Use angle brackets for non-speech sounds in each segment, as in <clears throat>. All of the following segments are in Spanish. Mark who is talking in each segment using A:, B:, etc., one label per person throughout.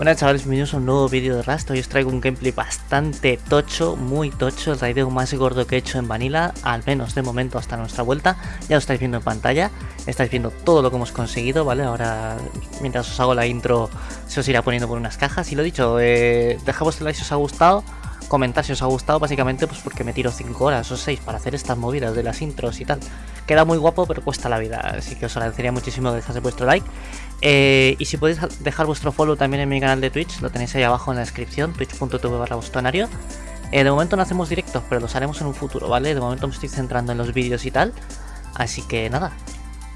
A: Hola chavales, bienvenidos a un nuevo vídeo de Rust. Hoy os traigo un gameplay bastante tocho, muy tocho, el raideo más gordo que he hecho en Vanilla, al menos de momento hasta nuestra vuelta. Ya lo estáis viendo en pantalla, estáis viendo todo lo que hemos conseguido, ¿vale? Ahora, mientras os hago la intro, se os irá poniendo por unas cajas. Y lo dicho, eh, dejad vuestro like si os ha gustado, comentar si os ha gustado, básicamente pues porque me tiro 5 horas o 6 para hacer estas movidas de las intros y tal. Queda muy guapo, pero cuesta la vida, así que os agradecería muchísimo dejarse vuestro like. Eh, y si podéis dejar vuestro follow también en mi canal de Twitch, lo tenéis ahí abajo en la descripción, twitch.tv barra bostonario. Eh, de momento no hacemos directos, pero los haremos en un futuro, ¿vale? De momento me estoy centrando en los vídeos y tal. Así que nada,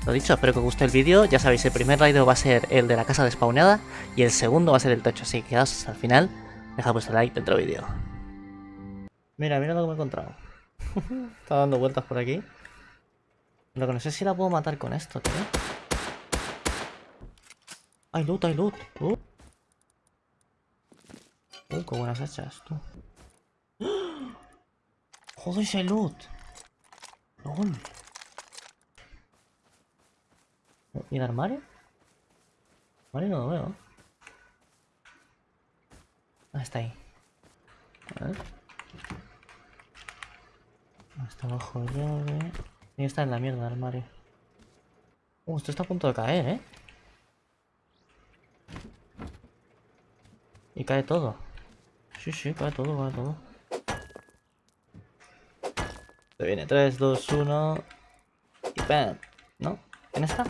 A: lo dicho, espero que os guste el vídeo. Ya sabéis, el primer raid va a ser el de la casa despawneada y el segundo va a ser el tocho. Así que quedaos hasta el final, dejad vuestro like dentro del vídeo. Mira, mira lo que me he encontrado. <laughs> Está dando vueltas por aquí. Lo que no sé si la puedo matar con esto, tío. Hay loot, hay loot. Uh. Uh, qué buenas hechas, tú. <gasps> Joder, ese loot. ¿Y el armario? Armario no lo veo. Ah, está ahí. A ver. Está abajo llave. Que estar en la mierda el armario. Uh, esto está a punto de caer, ¿eh? Y cae todo. Sí, sí, cae todo, cae todo. Se viene 3, 2, 1. Y ¡pam! ¿No? ¿En esta?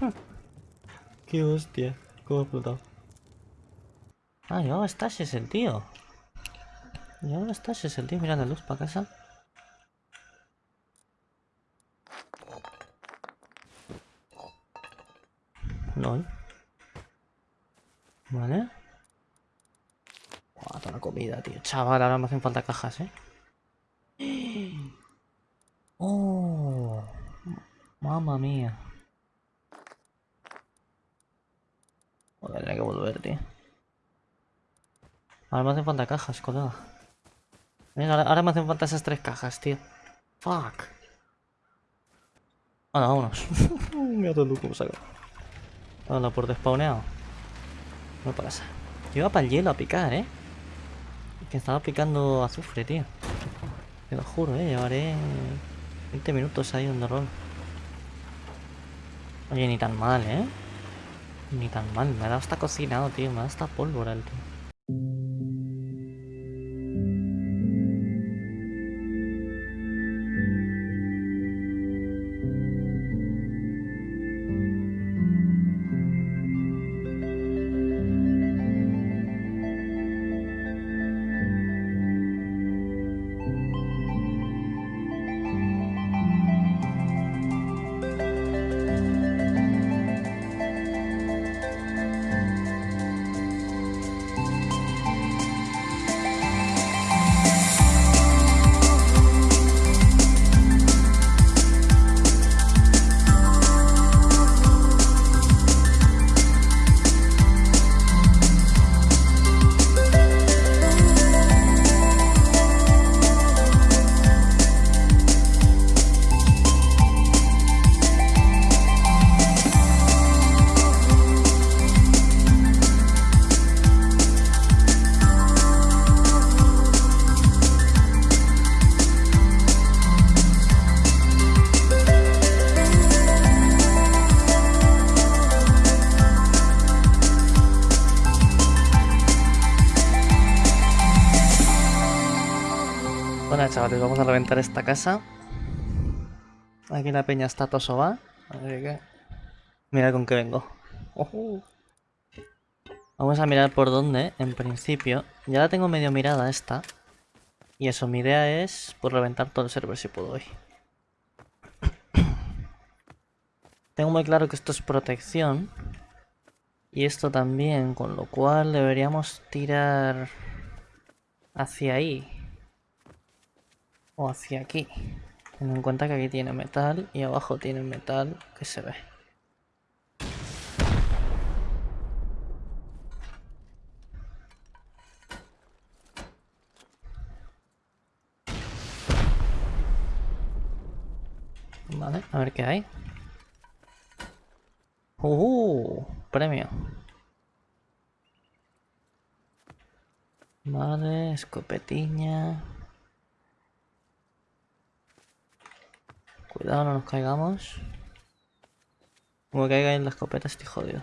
A: <laughs> Qué hostia. Cómo ha explotado. Ah, llevaba es el tío. Llevaba es el tío. Mira la luz para casa. No. Vale. Buah, toda comida, tío. Chaval, ahora me hacen falta cajas, ¿eh? <gasps> ¡Oh! Mamma mía. Voy a que volver, tío. Ahora me hacen falta cajas, colega. Venga, ahora, me hacen falta esas tres cajas, tío. Fuck. Bueno, vámonos. Mira todo el cómo saca. Hola, por despawneado. No pasa. Yo iba para el hielo a picar, ¿eh? Que estaba picando azufre, tío. Te lo juro, ¿eh? Llevaré 20 minutos ahí donde rol. Oye, ni tan mal, ¿eh? Ni tan mal. Me ha dado hasta cocinado, tío. Me ha dado hasta pólvora el tío. Chavales, vamos a reventar esta casa. Aquí la peña está tosoba. Mira con qué vengo. Vamos a mirar por dónde, en principio. Ya la tengo medio mirada esta. Y eso, mi idea es por reventar todo el server si puedo hoy. <clears throat> tengo muy claro que esto es protección. Y esto también, con lo cual deberíamos tirar hacia ahí hacia aquí. Teniendo en cuenta que aquí tiene metal y abajo tiene metal que se ve. Vale, a ver qué hay. ¡Uh! Premio. Vale, escopetiña. Cuidado, no nos caigamos. Como caiga en la escopeta estoy jodido.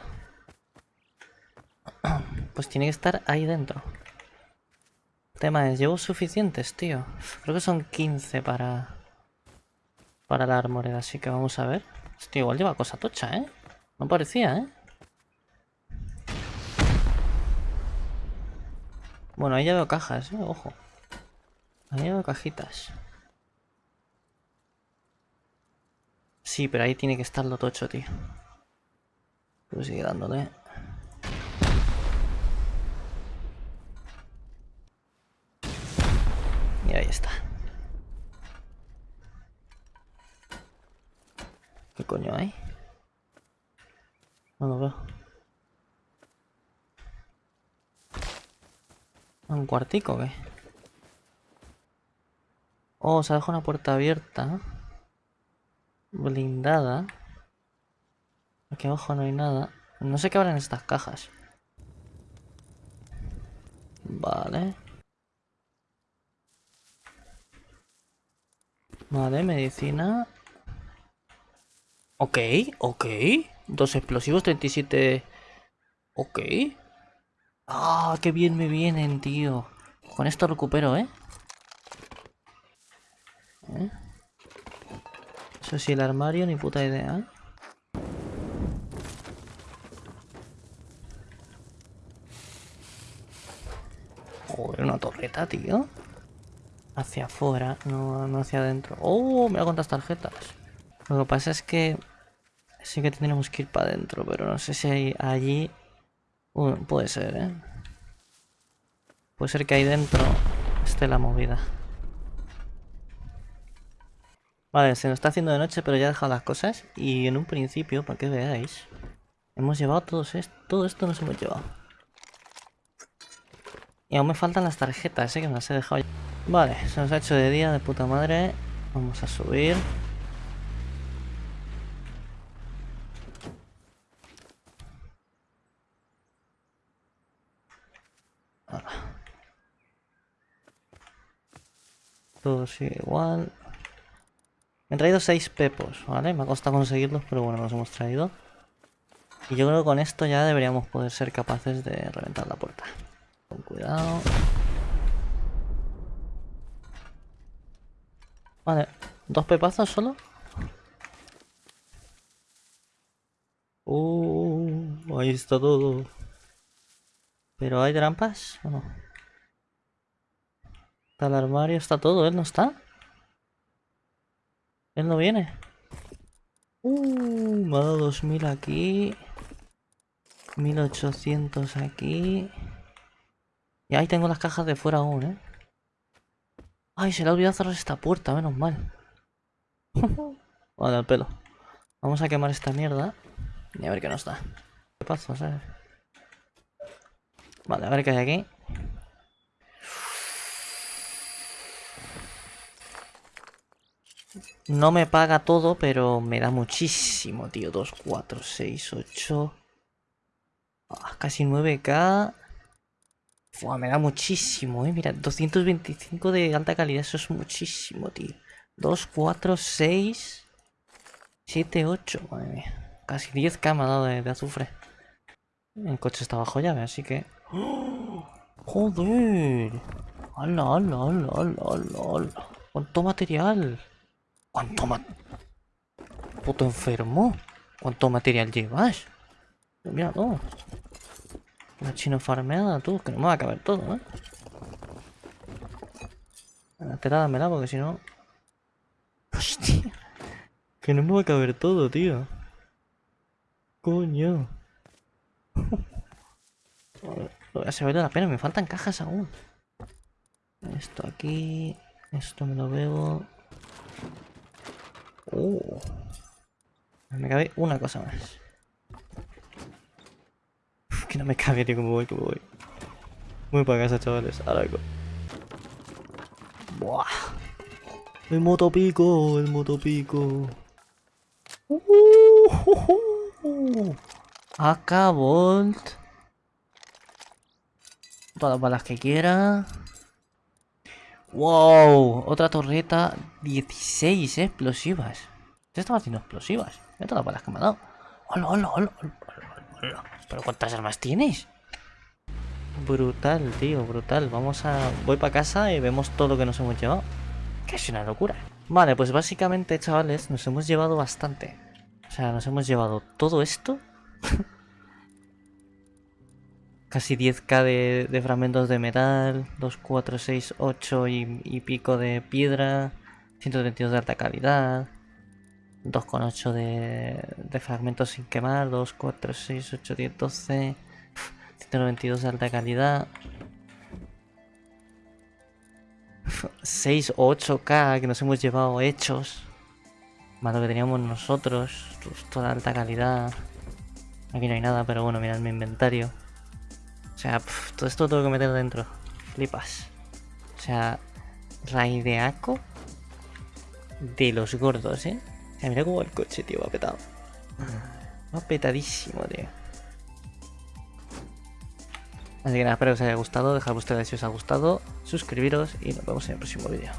A: <clears throat> Pues tiene que estar ahí dentro. tema es, ¿llevo suficientes, tío? Creo que son 15 para... Para la armoreda, así que vamos a ver. Hostia, igual lleva cosa tocha, ¿eh? No parecía, ¿eh? Bueno, ahí ya veo cajas, ¿eh? Ojo. Ahí ya cajitas. Sí, pero ahí tiene que estar lo tocho, tío. Pero sigue dándole. Y ahí está. ¿Qué coño hay? No lo veo. ¿Un cuartico o qué? Oh, se ha dejado una puerta abierta. Blindada. Aquí abajo no hay nada. No sé qué habrá en estas cajas. Vale. Vale, medicina. Ok, ok. Dos explosivos, 37... Ok. Ah, qué bien me vienen, tío. Con esto recupero, ¿eh? ¿Eh? Eso sí, el armario, ni puta idea. Joder, una torreta, tío. Hacia afuera, no, no hacia adentro. ¡Oh! Me hago tantas tarjetas. Lo que pasa es que sí que tendremos que ir para adentro, pero no sé si hay allí... puede ser, ¿eh? Puede ser que ahí dentro esté la movida. Vale, se nos está haciendo de noche, pero ya he dejado las cosas. Y en un principio, para que veáis, hemos llevado todos esto, todo esto nos hemos llevado. Y aún me faltan las tarjetas, ¿eh? que me las he dejado. Vale, se nos ha hecho de día de puta madre. Vamos a subir. Todo sigue igual. Me he traído 6 pepos, ¿vale? Me ha costado conseguirlos, pero bueno, los hemos traído. Y yo creo que con esto ya deberíamos poder ser capaces de reventar la puerta. Con cuidado. Vale, ¿dos pepazos solo? Uh, ahí está todo. ¿Pero hay trampas o no? Está el armario, está todo, ¿él no está? Él no viene. Uh, me ha dado 2000 aquí. 1800 aquí. Y ahí tengo las cajas de fuera aún, ¿eh? Ay, se le ha olvidado cerrar esta puerta, menos mal. <laughs> vale, al pelo. Vamos a quemar esta mierda. Y a ver qué nos da. ¿Qué pasa, sabes? Vale, a ver qué hay aquí. No me paga todo, pero me da muchísimo, tío. 2, 4, 6, 8... casi 9k. me da muchísimo, eh. Mira, 225 de alta calidad. Eso es muchísimo, tío. 2, 4, 6... 7, 8. Madre mía. Casi 10k me ha dado de, azufre. El coche está bajo llave, así que... ¡Oh! ¡Joder! ¡Hala, hala, hala, hala, hala, hala! ¡Cuánto material! ¿Cuánto Puto enfermo. ¿Cuánto material llevas? Mira todo. La chino farmeada, tú, que no me va a caber todo, ¿eh? Te dámela porque si no... Hostia. Que no me va a caber todo, tío. Coño. Se vale la pena, me faltan cajas aún. Esto aquí... Esto me lo veo... Uh. Me cabe una cosa más. que no me cabe, tío, como voy, como voy. Voy para casa, chavales. Ahora vengo. Buah. El motopico, el motopico. Uh, Uh, AK Bolt. Todas las balas que quiera. ¡Wow! Otra torreta. 16 explosivas. ¿Qué estaba haciendo explosivas? Mira todas las balas que me ha dado. ¡Hola, hola, hola! hola, ¿Pero cuántas armas tienes? Brutal, tío, brutal. Vamos a... Voy para casa y vemos todo lo que nos hemos llevado. Que es una locura. Vale, pues básicamente, chavales, nos hemos llevado bastante. O sea, nos hemos llevado todo esto. <laughs> Casi 10k de, fragmentos de metal, 2, 4, 6, 8 y, pico de piedra, 132 de alta calidad, 2,8 de, de fragmentos sin quemar, 2, 4, 6, 8, 10, 12, 192 de alta calidad, 6 o 8k que nos hemos llevado hechos, más lo que teníamos nosotros, toda alta calidad. Aquí no hay nada, pero bueno, mirad mi inventario. O sea, todo esto lo tengo que meter dentro. Flipas. O sea, raideaco de los gordos, ¿eh? O sea, mira cómo el coche, tío, va petado. Va petadísimo, tío. Así que nada, espero que os haya gustado. Dejad vuestro like si os ha gustado. Suscribiros y nos vemos en el próximo vídeo.